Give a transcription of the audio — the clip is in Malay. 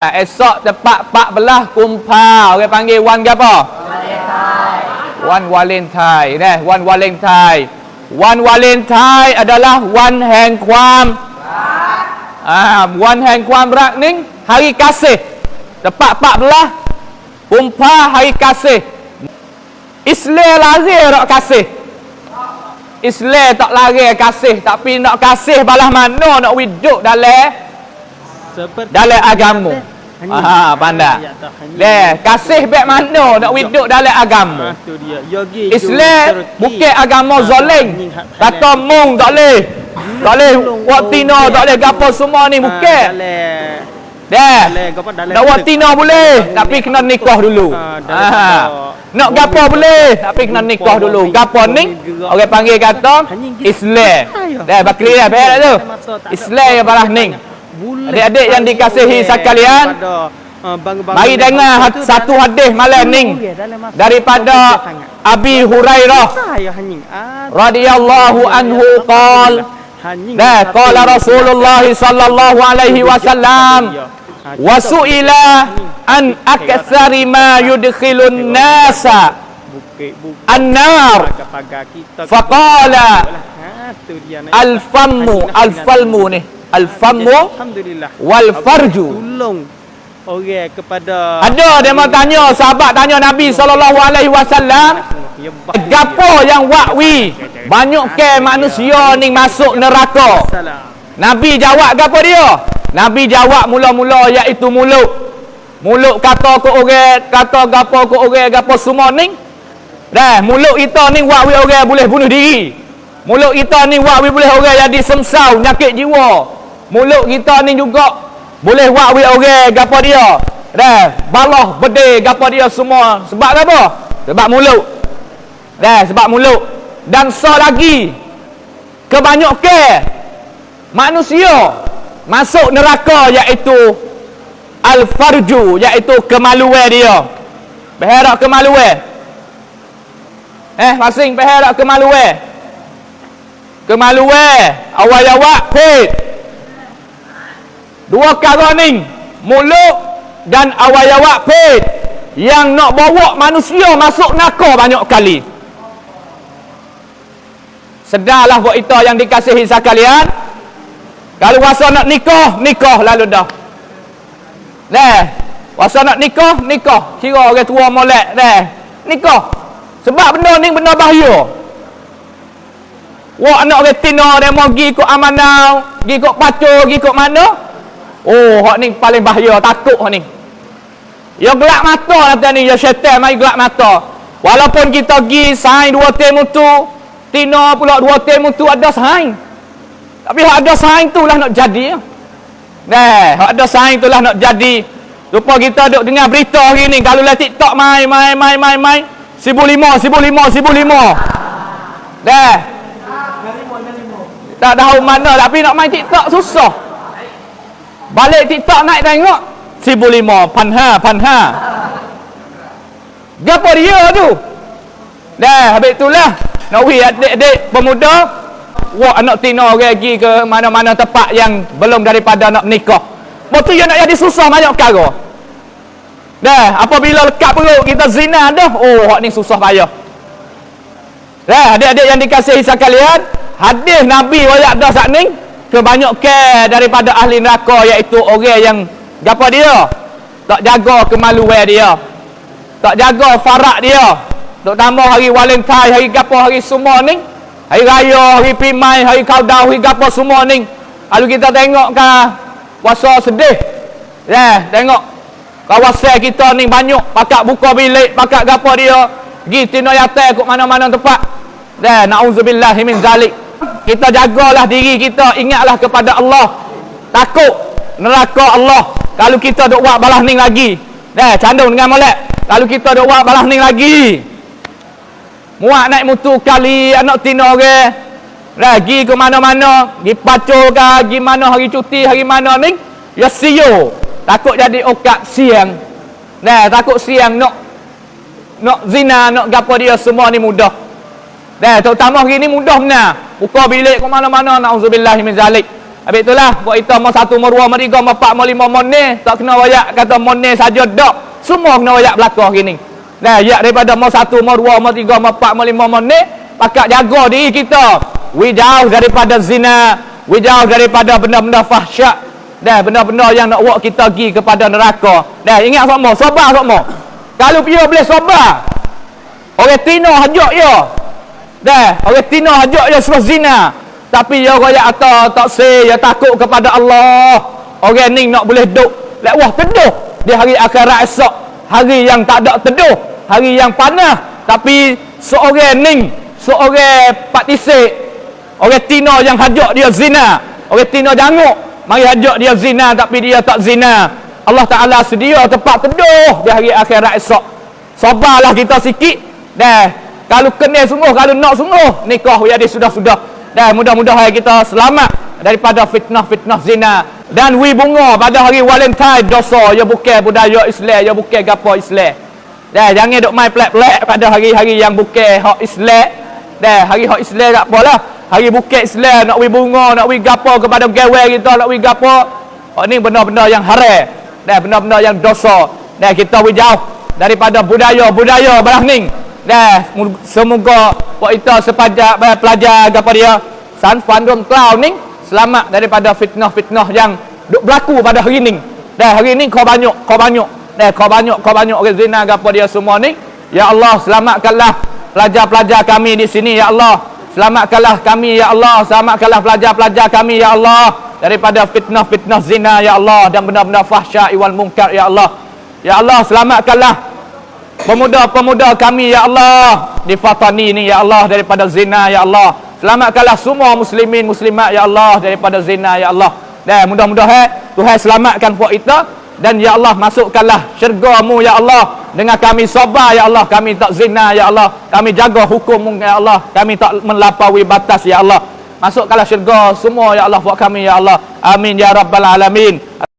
Esok tepat 14 kumpa. Orang panggil wan gapo? Valentine. Wan Valentine. Eh, wan Valentine. Wan Valentine adalah wan hang kuam. Ah, wan hang kuam rak ning hari kasih. Tepat 14 kumpa hari kasih. Islam lari rak kasih. Islam tak lari kasih tapi nak kasih balah mana nak wujud dalam Seperti dalam agama. Aha, pandai. Ya, Leh, kasih baik mana nak hidup dalam agama. Ah, tu dia. Yogi Islam bukan agama zalim. Kata mung tak boleh. Tak buat tina, tak boleh gapo semua ni bukan. Dalam Dah. Nak buat tina boleh, tapi kena nikah dulu. Ah, Ha. Nak gapo boleh, tapi kena nikah dulu. Gapo ni? Orang panggil kata Islam. Dah, bakri dah, baik tu. Islam yang balas ni. Adik-adik yang dikasihi sekalian, Mari dengar satu hadis malam ni daripada Abi Hurairah. Radhiyallahu anhu qal. Dah qala Rasulullah sallallahu alaihi wasallam wa su'ila an aktsari ma yudkhilun nasa an-nar. Faqala al-fammu al-falmu ni al-fammu Alhamdulillah. wal farju tolong. Orang kepada ada dia mau tanya sahabat tanya Nabi sallallahu alaihi wasallam. Ya gapo yang wakwi banyak ke manusia ni masuk neraka? Nabi jawab gapo dia? Nabi jawab mula-mula iaitu mulut. Mulut kata ke orang kata gapo ke orang gapo semua ni. Dah mulut kita ni wakwi orang boleh bunuh diri. Mulut kita ni wakwi boleh orang jadi semsau nyakit jiwa mulut kita ni juga boleh wakwi orang gapo dia. Dah balah bedil gapo dia semua. Sebab apa? Sebab mulut. Dah sebab mulut. Dan so lagi kebanyakan manusia masuk neraka iaitu al-farju iaitu kemaluan dia. Berharap kemaluan. Eh masing berharap kemaluan. Kemaluan awal-awal pet dua ni mulut dan awal-awal pet yang nak bawa manusia masuk neraka banyak kali Sedarlah buat itu yang dikasihi sekalian. Kalau rasa nak nikah, nikah lalu dah. Dah. Rasa nak nikah, nikah. Kira orang tua molek dah. Nikah. Sebab benda ni benda bahaya. Wak anak orang tina dia mau pergi ikut amanau, pergi ikut pacu, pergi ikut mana? Oh, hak ni paling bahaya, takut hak ni. Ya gelak mata nanti ni, ya syaitan mai gelak mata. Walaupun kita pergi sain dua temu tu, tina pula dua temu tu ada sain. Tapi hak ada sain tu lah nak jadi. Nah, hak ada sain tu lah nak jadi. Lupa kita duk dengar berita hari ni kalau lah TikTok mai mai mai mai mai. Sibu lima, sibu lima, sibu lima. Dah. Tak tahu mana tapi nak main TikTok susah. Balik TikTok naik tengok sibu lima, panha, panha. Gapo dia tu? Dah, habis itulah. Nak wih adik-adik pemuda. Wah, anak tina orang pergi ke mana-mana tempat yang belum daripada nak menikah. Tu yang nak jadi susah banyak perkara. Dah, apabila lekat perut kita zina dah. Oh, hak ni susah payah. Dah, adik-adik yang dikasihi sekalian. Hadis Nabi wayak dah saat ni. Kebanyakan daripada ahli neraka iaitu orang yang apa dia? Tak jaga kemaluan dia. Tak jaga farak dia. Terutama hari Valentine, hari gapo hari semua ni. Hari raya, hari pimai, hari kaudau, hari gapo semua ni. Lalu kita tengok ke puasa sedih. Ya, tengok kawasan kita ni banyak pakak buka bilik, pakak gapo dia. Pergi yatai ke mana-mana tempat. Ya, na'udzubillah min zalik. Kita jagalah diri kita, ingatlah kepada Allah. Takut neraka Allah. Kalau kita duk buat balas ning lagi. Dah, candung dengan molek. Kalau kita duk buat balas ning lagi. Muak naik mutu kali anak tina orang. Lagi ke mana-mana, gi pacu ke, gi mana hari cuti, hari mana ni, ya siyo. Takut jadi okat siang. Nah, takut siang nak nak zina, nak gapo dia semua ni mudah. Dah, terutama hari ni mudah benar. Buka bilik ke mana-mana, na'udzubillah min zalik. Habis itulah buat kita mau satu mau dua mau tiga mau empat mau lima mau ni tak kena wayak kata mau ni saja dak. Semua kena wayak belakang gini. Nah, ya daripada mau satu mau dua mau tiga mau empat mau lima mau ni pakak jaga diri kita. We jauh daripada zina, we jauh daripada benda-benda fahsyat. Dah benda-benda yang nak buat kita pergi kepada neraka. Dah ingat semua, sabar semua. Kalau dia boleh sabar. Orang tino hajak ya. Dah, orang tino hajak ya suruh zina. Tapi ya royak atau tak say, ya takut kepada Allah. Orang ni nak boleh duk. Lek wah teduh di hari akhirat esok. Hari yang tak ada teduh. Hari yang panah. Tapi seorang ni, seorang pak tisik. Orang tino yang hajak dia zina. Orang tino janguk. Mari hajak dia zina tapi dia tak zina. Allah Ta'ala sedia tempat teduh di hari akhirat esok. Sabarlah kita sikit. Dah. Kalau kena sungguh, kalau nak sungguh, nikah dia sudah-sudah. Dan mudah-mudahan kita selamat daripada fitnah-fitnah zina. Dan wi bunga pada hari Valentine dosa ya bukan budaya Islam, ya bukan gapo Islam. Dan jangan duk main pelak-pelak pada hari-hari yang bukan hak Islam. Dan hari hak Islam tak apalah. Hari bukan Islam nak wi bunga, nak wi gapo kepada gawe kita, nak wi gapo. Oh ni benda-benda yang haram. Dan benda-benda yang dosa. Dan kita wi jauh daripada budaya-budaya belah ning. Dah semoga buat kita sepajak pelajar apa dia San Fan Dong Cloud ni selamat daripada fitnah-fitnah yang duk berlaku pada hari ni. Dah hari ni kau banyak, kau banyak. Dah kau banyak, kau banyak orang zina apa dia semua ni. Ya Allah selamatkanlah pelajar-pelajar kami di sini ya Allah. Selamatkanlah kami ya Allah, selamatkanlah pelajar-pelajar kami ya Allah daripada fitnah-fitnah zina ya Allah dan benda-benda fahsyat wal munkar ya Allah. Ya Allah selamatkanlah pemuda-pemuda kami ya Allah. Di Fatani ni ya Allah daripada zina ya Allah. Selamatkanlah semua muslimin muslimat ya Allah daripada zina ya Allah. Dan mudah-mudahan Tuhan selamatkan puak kita. Dan ya Allah masukkanlah syurga-Mu ya Allah. Dengan kami sabar ya Allah kami tak zina ya Allah. Kami jaga hukum ya Allah. Kami tak melampaui batas ya Allah. Masukkanlah syurga semua ya Allah buat kami ya Allah. Amin ya rabbal alamin